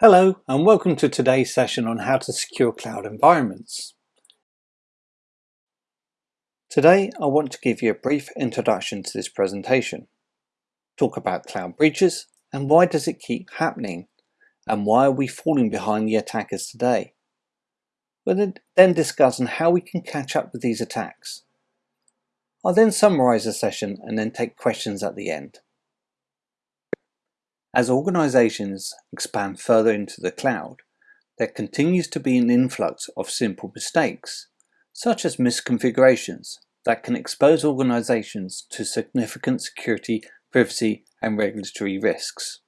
Hello and welcome to today's session on how to secure cloud environments. Today I want to give you a brief introduction to this presentation, talk about cloud breaches and why does it keep happening and why are we falling behind the attackers today. We'll then discuss on how we can catch up with these attacks. I'll then summarize the session and then take questions at the end. As organizations expand further into the cloud, there continues to be an influx of simple mistakes, such as misconfigurations, that can expose organizations to significant security, privacy, and regulatory risks.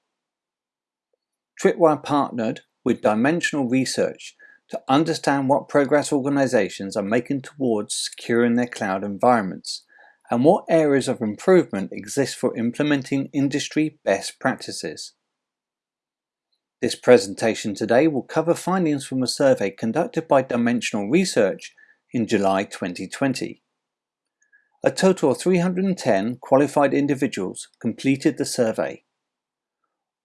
Tripwire partnered with Dimensional Research to understand what progress organizations are making towards securing their cloud environments and what areas of improvement exist for implementing industry best practices. This presentation today will cover findings from a survey conducted by Dimensional Research in July 2020. A total of 310 qualified individuals completed the survey.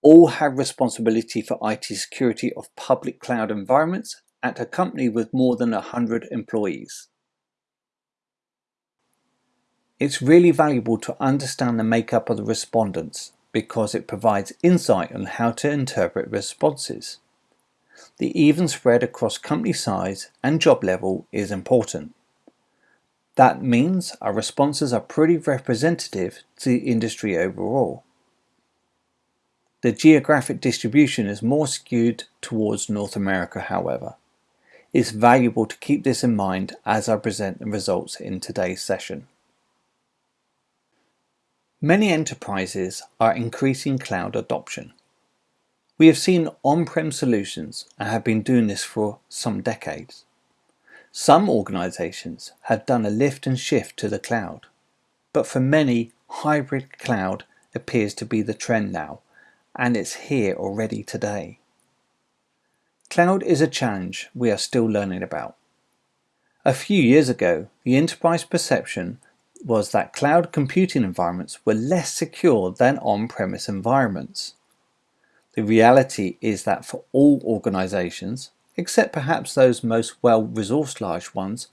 All have responsibility for IT security of public cloud environments at a company with more than 100 employees. It's really valuable to understand the makeup of the respondents because it provides insight on how to interpret responses. The even spread across company size and job level is important. That means our responses are pretty representative to the industry overall. The geographic distribution is more skewed towards North America however. It's valuable to keep this in mind as I present the results in today's session. Many enterprises are increasing cloud adoption. We have seen on-prem solutions and have been doing this for some decades. Some organizations have done a lift and shift to the cloud, but for many, hybrid cloud appears to be the trend now, and it's here already today. Cloud is a challenge we are still learning about. A few years ago, the enterprise perception was that cloud computing environments were less secure than on-premise environments. The reality is that for all organizations, except perhaps those most well-resourced large ones,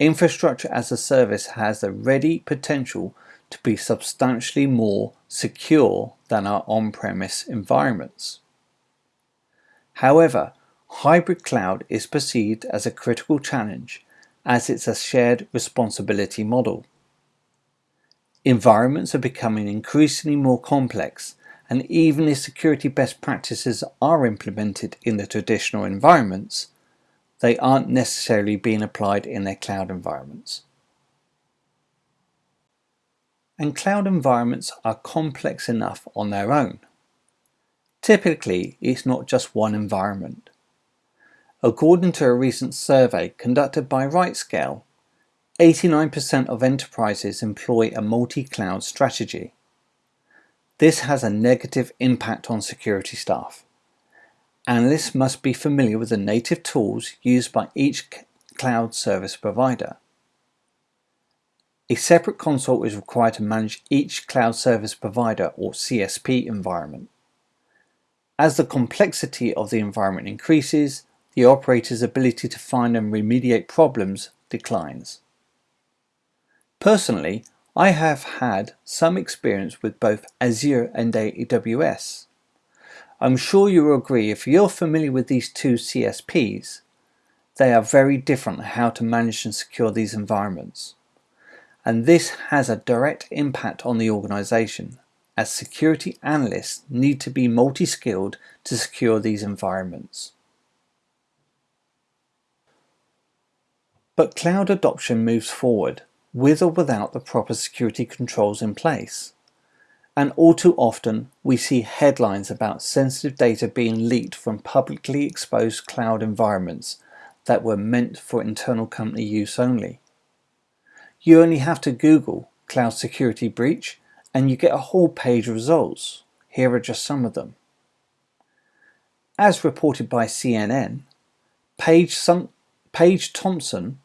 infrastructure as a service has the ready potential to be substantially more secure than our on-premise environments. However, hybrid cloud is perceived as a critical challenge as it's a shared responsibility model. Environments are becoming increasingly more complex and even if security best practices are implemented in the traditional environments, they aren't necessarily being applied in their cloud environments. And cloud environments are complex enough on their own. Typically, it's not just one environment. According to a recent survey conducted by RightScale, 89% of enterprises employ a multi-cloud strategy. This has a negative impact on security staff. Analysts must be familiar with the native tools used by each cloud service provider. A separate console is required to manage each cloud service provider or CSP environment. As the complexity of the environment increases, the operator's ability to find and remediate problems declines. Personally, I have had some experience with both Azure and AWS. I'm sure you will agree if you're familiar with these two CSPs, they are very different how to manage and secure these environments. And this has a direct impact on the organization as security analysts need to be multi-skilled to secure these environments. But cloud adoption moves forward with or without the proper security controls in place. And all too often, we see headlines about sensitive data being leaked from publicly exposed cloud environments that were meant for internal company use only. You only have to Google cloud security breach and you get a whole page of results. Here are just some of them. As reported by CNN, Paige, Paige Thompson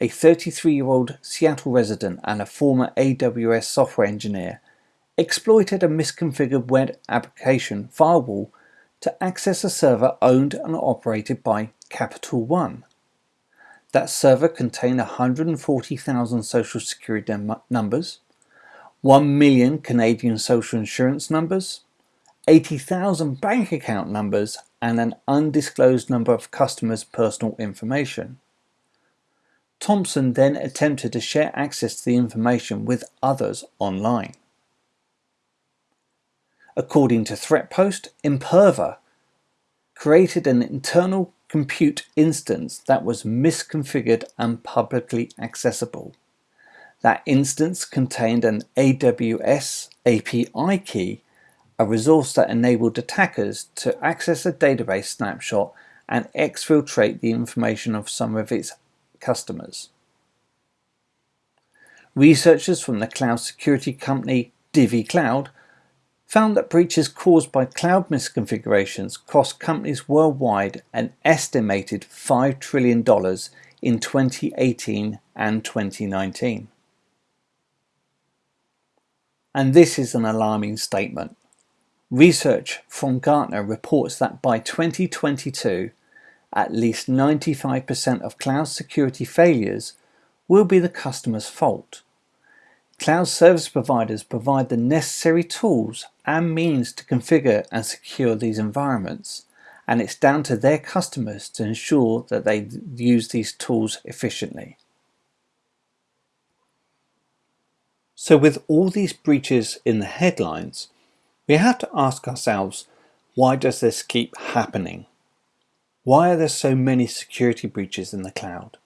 a 33-year-old Seattle resident and a former AWS software engineer, exploited a misconfigured web application firewall to access a server owned and operated by Capital One. That server contained 140,000 social security numbers, 1 million Canadian social insurance numbers, 80,000 bank account numbers and an undisclosed number of customers' personal information. Thompson then attempted to share access to the information with others online. According to Threatpost, Imperva created an internal compute instance that was misconfigured and publicly accessible. That instance contained an AWS API key, a resource that enabled attackers to access a database snapshot and exfiltrate the information of some of its customers. Researchers from the cloud security company DivvyCloud found that breaches caused by cloud misconfigurations cost companies worldwide an estimated $5 trillion in 2018 and 2019. And this is an alarming statement. Research from Gartner reports that by 2022, at least 95% of cloud security failures will be the customer's fault. Cloud service providers provide the necessary tools and means to configure and secure these environments, and it's down to their customers to ensure that they use these tools efficiently. So with all these breaches in the headlines, we have to ask ourselves, why does this keep happening? Why are there so many security breaches in the cloud?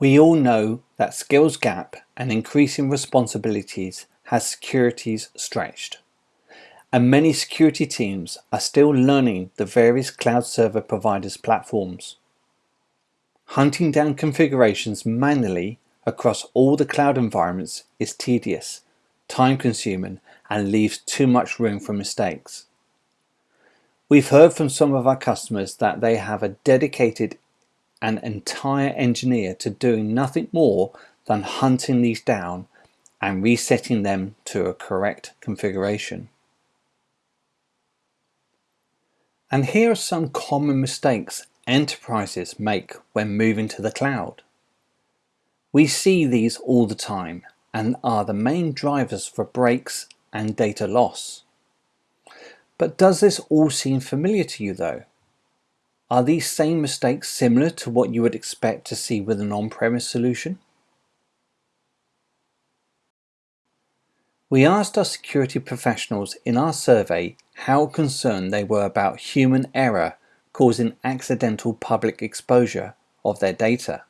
We all know that skills gap and increasing responsibilities has securities stretched. And many security teams are still learning the various cloud server providers platforms. Hunting down configurations manually across all the cloud environments is tedious, time consuming and leaves too much room for mistakes. We've heard from some of our customers that they have a dedicated an entire engineer to doing nothing more than hunting these down and resetting them to a correct configuration. And here are some common mistakes enterprises make when moving to the cloud. We see these all the time and are the main drivers for breaks and data loss. But does this all seem familiar to you though? Are these same mistakes similar to what you would expect to see with an on-premise solution? We asked our security professionals in our survey how concerned they were about human error causing accidental public exposure of their data.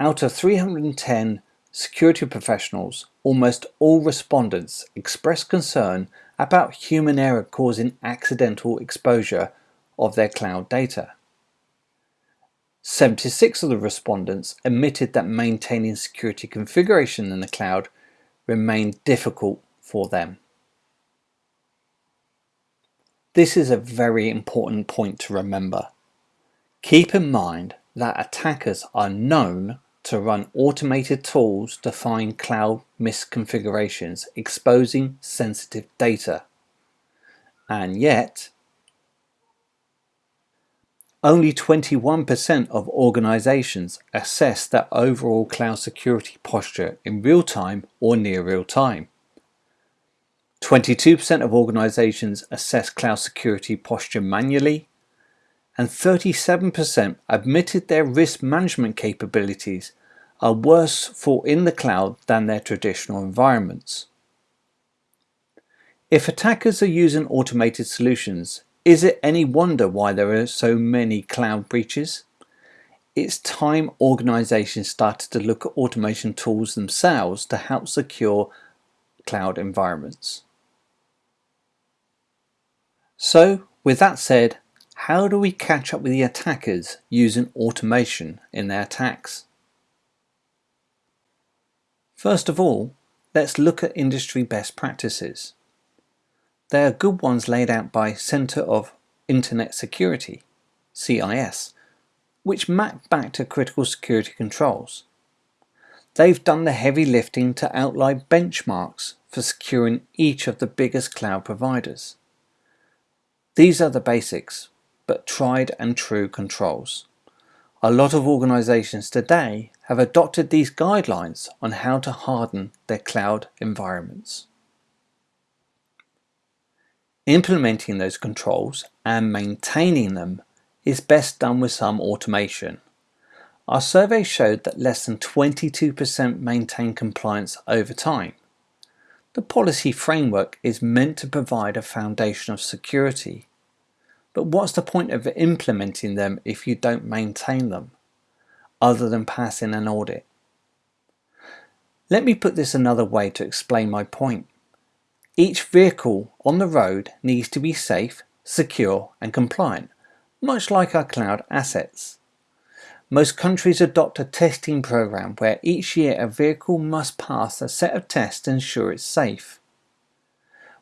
Out of 310 security professionals, almost all respondents expressed concern about human error causing accidental exposure of their cloud data. 76 of the respondents admitted that maintaining security configuration in the cloud remained difficult for them. This is a very important point to remember. Keep in mind that attackers are known to run automated tools to find cloud misconfigurations exposing sensitive data. And yet, only 21% of organizations assess their overall cloud security posture in real time or near real time. 22% of organizations assess cloud security posture manually, and 37% admitted their risk management capabilities are worse for in the cloud than their traditional environments. If attackers are using automated solutions, is it any wonder why there are so many cloud breaches? It's time organizations started to look at automation tools themselves to help secure cloud environments. So, with that said, how do we catch up with the attackers using automation in their attacks? First of all, let's look at industry best practices. There are good ones laid out by Center of Internet Security, CIS, which map back to critical security controls. They've done the heavy lifting to outline benchmarks for for securing each of the biggest cloud providers. These are the basics, but tried and true controls. A lot of organizations today have adopted these guidelines on how to harden their cloud environments. Implementing those controls and maintaining them is best done with some automation. Our survey showed that less than 22% maintain compliance over time. The policy framework is meant to provide a foundation of security. But what's the point of implementing them if you don't maintain them, other than passing an audit? Let me put this another way to explain my point. Each vehicle on the road needs to be safe, secure and compliant, much like our cloud assets. Most countries adopt a testing program where each year a vehicle must pass a set of tests to ensure it's safe.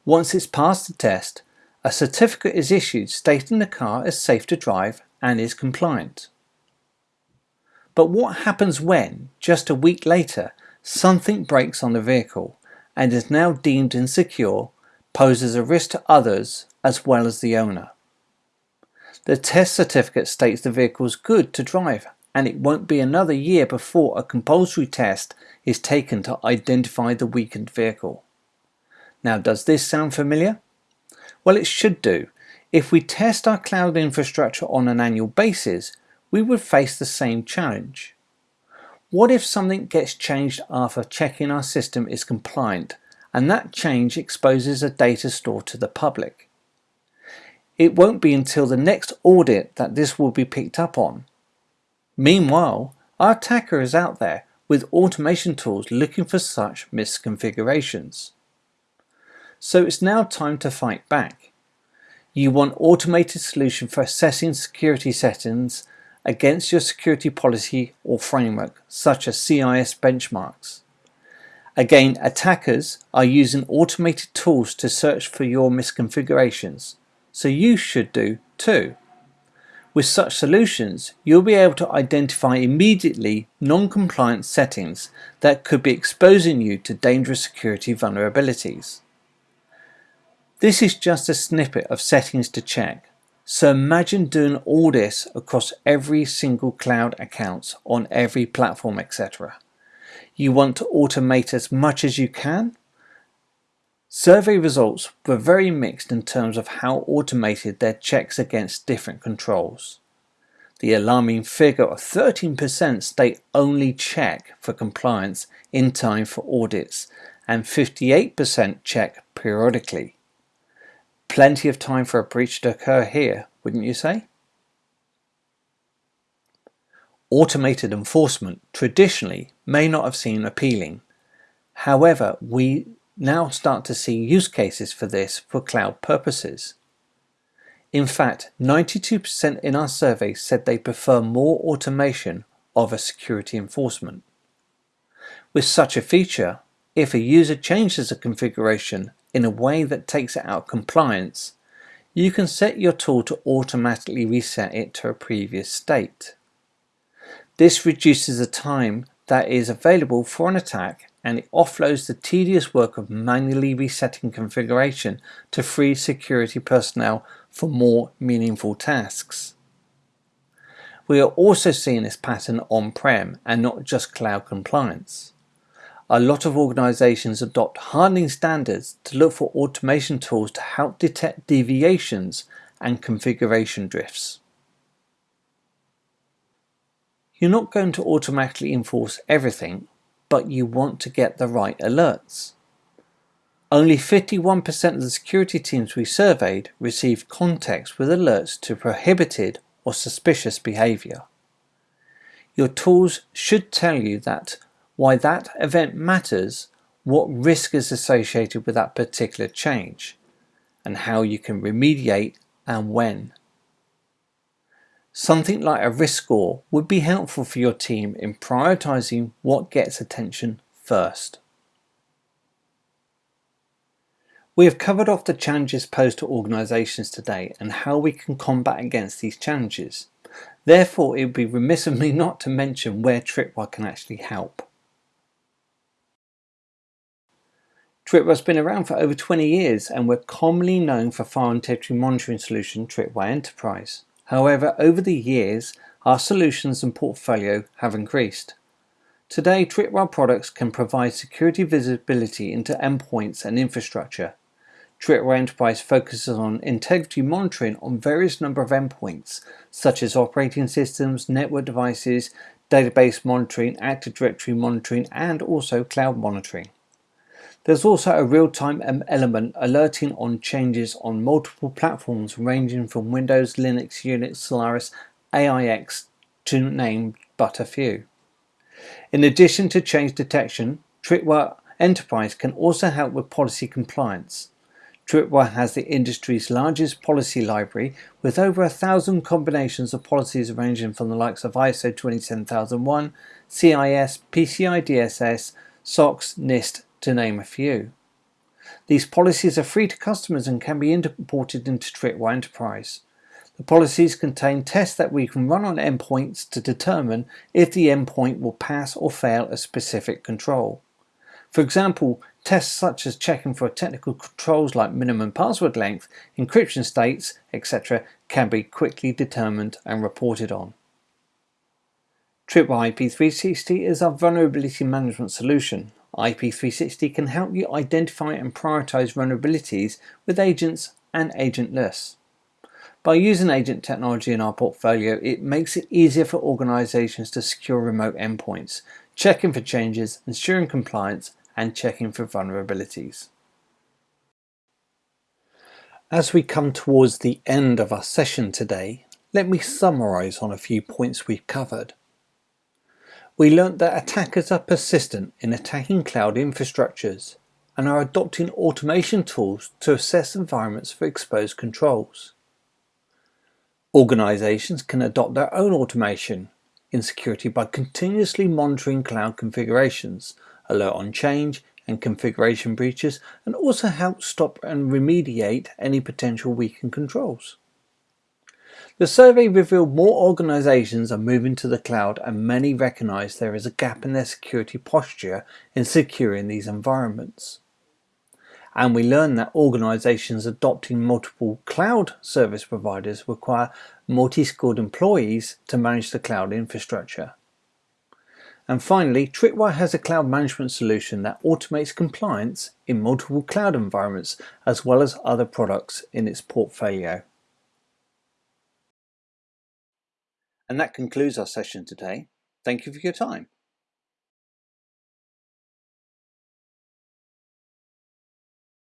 Once it's passed the test, a certificate is issued stating the car is safe to drive and is compliant. But what happens when, just a week later, something breaks on the vehicle and is now deemed insecure, poses a risk to others as well as the owner. The test certificate states the vehicle is good to drive and it won't be another year before a compulsory test is taken to identify the weakened vehicle. Now does this sound familiar? Well it should do. If we test our cloud infrastructure on an annual basis, we would face the same challenge. What if something gets changed after checking our system is compliant and that change exposes a data store to the public? It won't be until the next audit that this will be picked up on. Meanwhile, our attacker is out there with automation tools looking for such misconfigurations. So it's now time to fight back. You want automated solution for assessing security settings against your security policy or framework, such as CIS benchmarks. Again, attackers are using automated tools to search for your misconfigurations, so you should do too. With such solutions, you'll be able to identify immediately non-compliant settings that could be exposing you to dangerous security vulnerabilities. This is just a snippet of settings to check, so imagine doing all this across every single cloud account on every platform, etc. You want to automate as much as you can? Survey results were very mixed in terms of how automated their checks against different controls. The alarming figure of 13% state only check for compliance in time for audits and 58% check periodically. Plenty of time for a breach to occur here, wouldn't you say? Automated enforcement traditionally may not have seemed appealing. However, we now start to see use cases for this for cloud purposes. In fact, 92% in our survey said they prefer more automation of a security enforcement. With such a feature, if a user changes a configuration in a way that takes it out of compliance, you can set your tool to automatically reset it to a previous state. This reduces the time that is available for an attack and it offloads the tedious work of manually resetting configuration to free security personnel for more meaningful tasks. We are also seeing this pattern on-prem and not just cloud compliance a lot of organizations adopt hardening standards to look for automation tools to help detect deviations and configuration drifts. You're not going to automatically enforce everything, but you want to get the right alerts. Only 51% of the security teams we surveyed received context with alerts to prohibited or suspicious behavior. Your tools should tell you that why that event matters, what risk is associated with that particular change, and how you can remediate and when. Something like a risk score would be helpful for your team in prioritizing what gets attention first. We have covered off the challenges posed to organisations today and how we can combat against these challenges. Therefore, it would be remiss of me not to mention where Tripwire can actually help. Tripwire's been around for over 20 years and we're commonly known for file integrity monitoring solution Tripwire Enterprise. However, over the years, our solutions and portfolio have increased. Today, Tripwire products can provide security visibility into endpoints and infrastructure. Tripwire Enterprise focuses on integrity monitoring on various number of endpoints, such as operating systems, network devices, database monitoring, Active Directory monitoring, and also cloud monitoring. There's also a real-time element alerting on changes on multiple platforms ranging from Windows, Linux, Unix, Solaris, AIX to name but a few. In addition to change detection, Tripwire Enterprise can also help with policy compliance. Tripwire has the industry's largest policy library with over a thousand combinations of policies ranging from the likes of ISO 27001, CIS, PCI DSS, SOX, NIST, to name a few. These policies are free to customers and can be imported into Tripwire Enterprise. The policies contain tests that we can run on endpoints to determine if the endpoint will pass or fail a specific control. For example, tests such as checking for technical controls like minimum password length, encryption states, etc. can be quickly determined and reported on. Tripwire IP360 is our vulnerability management solution, IP360 can help you identify and prioritize vulnerabilities with agents and agentless. By using agent technology in our portfolio, it makes it easier for organizations to secure remote endpoints, checking for changes, ensuring compliance, and checking for vulnerabilities. As we come towards the end of our session today, let me summarize on a few points we've covered we learnt that attackers are persistent in attacking cloud infrastructures and are adopting automation tools to assess environments for exposed controls. Organizations can adopt their own automation in security by continuously monitoring cloud configurations, alert on change and configuration breaches, and also help stop and remediate any potential weakened controls. The survey revealed more organizations are moving to the cloud and many recognize there is a gap in their security posture in securing these environments. And we learned that organizations adopting multiple cloud service providers require multi-skilled employees to manage the cloud infrastructure. And finally, Tripwire has a cloud management solution that automates compliance in multiple cloud environments as well as other products in its portfolio. And that concludes our session today. Thank you for your time.